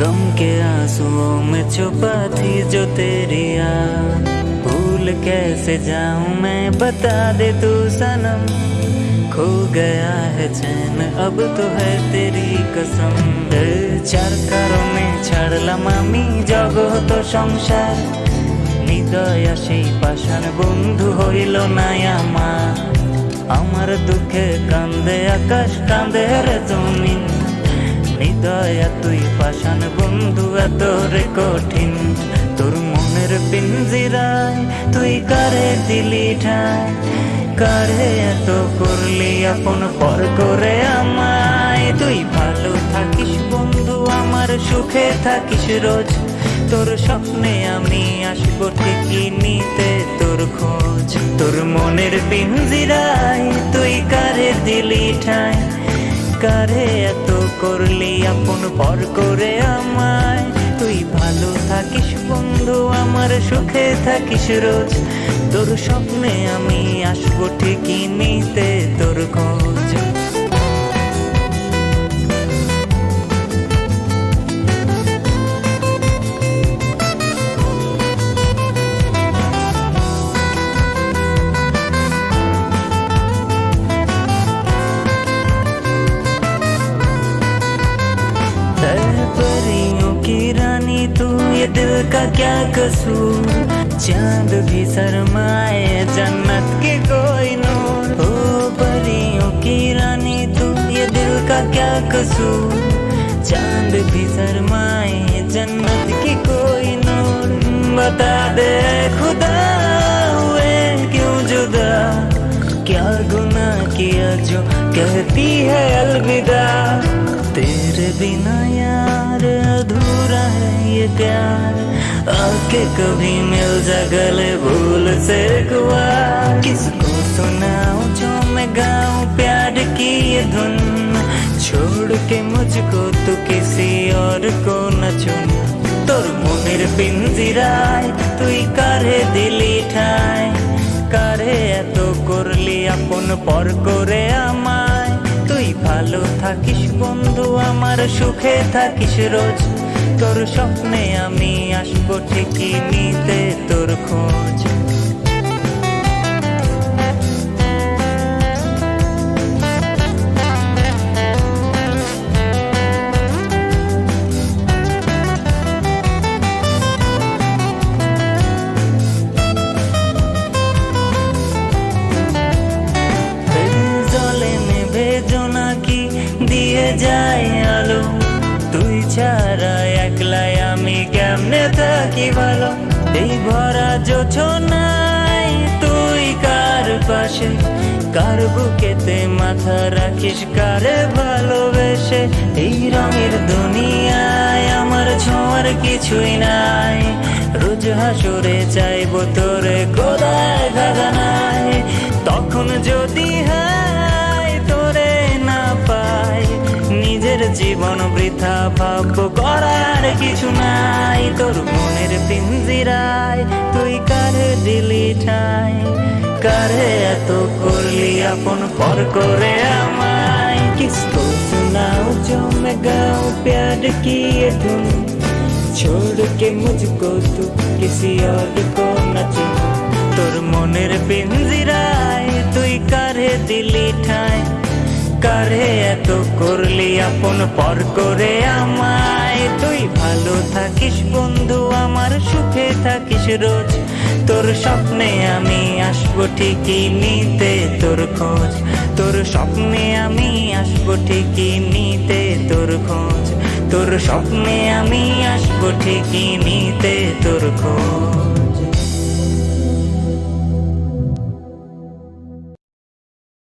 बार गम के आंसुओं में छुपा थी जो तेरी याद भूल कैसे जाऊं मैं बता दे तू सनम खो गया है चैन अब तो है तेरी कसम এ চার কারণে ছাড়লাম আমি জগত সংসার হৃদয় সেই পাষাণ বন্ধু হইল না আমার আমার দুঃখে কান্দে আকাশ কান্দে রে জমিন হৃদয় তুই পাষাণ বন্ধু এত রে কঠিন। তোর মনের পিঞ্জিরায় তুই কারে দিলি ঠায় কারে এত করলি আপন পর করে আমায়? তুই ভালো থাকিস বন্ধু, আমার সুখে থাকিস রোজ। তোর স্বপ্নে আমি আসব ঠিকই নিতে তোর খোঁজ। তোর মনের পিঞ্জিরায় তুই কারে দিলি ঠায় কারে এত করলি আপন পর করে আমায়। তুই ভালো থাকিস বন্ধু, আমার সুখে থাকিস রোজ। তোর স্বপ্নে আমি আসব ঠিকই নিতে তোর খোঁজ। का क्या कसूर? चाँद भी शर्माए, जन्नत के कोई नूर। ओ परियों की रानी तू ये दिल का क्या कसूर? चाँद भी शर्माए, जन्नत की कोई नूर। बता दे खुदा, हुए क्यों जुदा? क्या गुना किया जो कहती है अलविदा? तेरे बिना यार अधूरा है ये प्यार। आके कभी मिल जा गले भूल से गुआ किसको सुनाऊं जो मैं गाऊं प्यार की ये धुन छोड़ के मुझको तू किसी और को न चुन তোর মনের পিঞ্জিরায় তুই কারে দিলি ঠায় কারে এত করলি আপন পর করে আমায় তুই ভালো থাকিস বন্ধু আমার সুখে থাকিস রোজ তোর স্বপ্নে আমি আসব ঠিকই নিতে তোর খোঁজ। যায় আলো। তুই কেমনে থাকি এই ভরা নাই তুই কার পাশে? কার বুকেতে মাথা রাখিস, কারে ভালোবেসে? এই রঙের দুনিয়ায় আমার ছোঁয়ার কিছুই নাই। রোজ হাসরে চাইব তোরে কোদায় গাগানায় তখন যদি জীবন বৃথা ভাব করার কিছু নাই তোর মনের পিঞ্জিরায় তুই কারে দিলি ঠাই কারে এত করলি আপন পর করে আমায় কিসকো सुनाओ जो मैं गाऊं प्यार की ये धुन छोड़ के मुझको तू किसी और को न चुन তোর মনের পিঞ্জিরায় তুই কারে দিলি ঠায় কারে এত করলি আপন পর করে আমায়। তুই ভালো থাকিস বন্ধু, আমার সুখে থাকিস রোজ। তোর স্বপ্নে আমি আসব ঠিকই নিতে তোর খোঁজ। তোর স্বপ্নে আমি আসব ঠিকই নিতে তোর খোঁজ। তোর স্বপ্নে আমি আসব ঠিকই নিতে তোর খোঁজ।